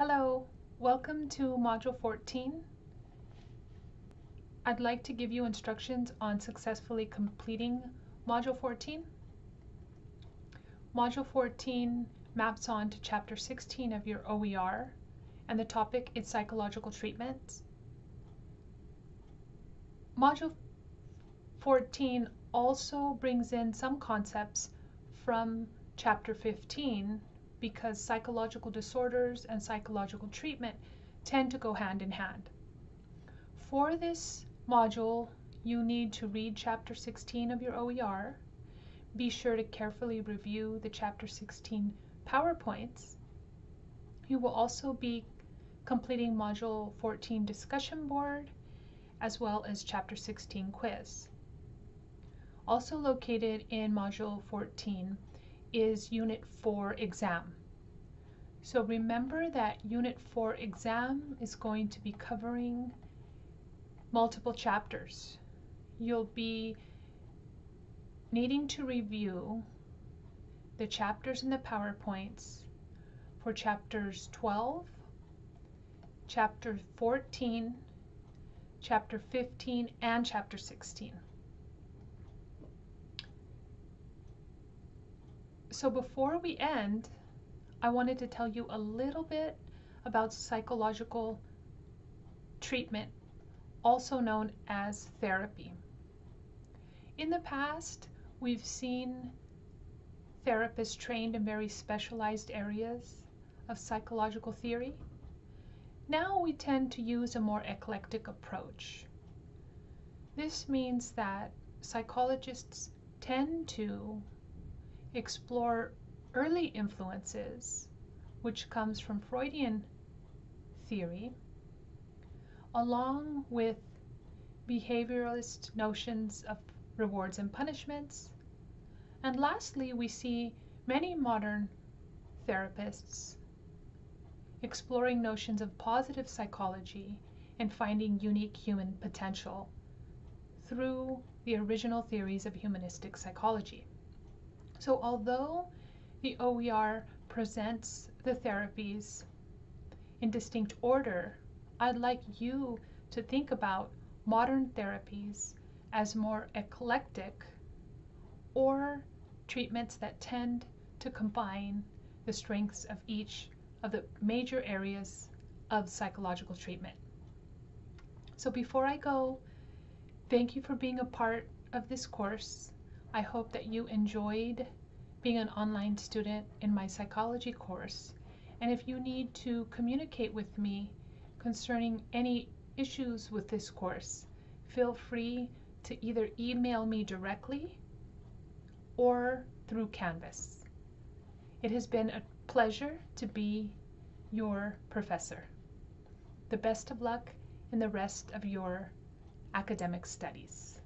Hello, welcome to Module 14. I'd like to give you instructions on successfully completing Module 14. Module 14 maps on to Chapter 16 of your OER, and the topic is psychological treatments. Module 14 also brings in some concepts from Chapter 15 because psychological disorders and psychological treatment tend to go hand in hand. For this module, you need to read Chapter 16 of your OER. Be sure to carefully review the Chapter 16 PowerPoints. You will also be completing Module 14 discussion board as well as Chapter 16 quiz. Also located in Module 14 is Unit 4 exam. So remember that Unit 4 exam is going to be covering multiple chapters. You'll be needing to review the chapters in the PowerPoints for chapters 12, chapter 14, chapter 15, and chapter 16. So before we end, I wanted to tell you a little bit about psychological treatment, also known as therapy. In the past, we've seen therapists trained in very specialized areas of psychological theory. Now we tend to use a more eclectic approach. This means that psychologists tend to explore early influences, which comes from Freudian theory, along with behavioralist notions of rewards and punishments. And lastly, we see many modern therapists exploring notions of positive psychology and finding unique human potential through the original theories of humanistic psychology. So although the OER presents the therapies in distinct order, I'd like you to think about modern therapies as more eclectic or treatments that tend to combine the strengths of each of the major areas of psychological treatment. So before I go, thank you for being a part of this course. I hope that you enjoyed being an online student in my psychology course. And if you need to communicate with me concerning any issues with this course, feel free to either email me directly or through Canvas. It has been a pleasure to be your professor. The best of luck in the rest of your academic studies.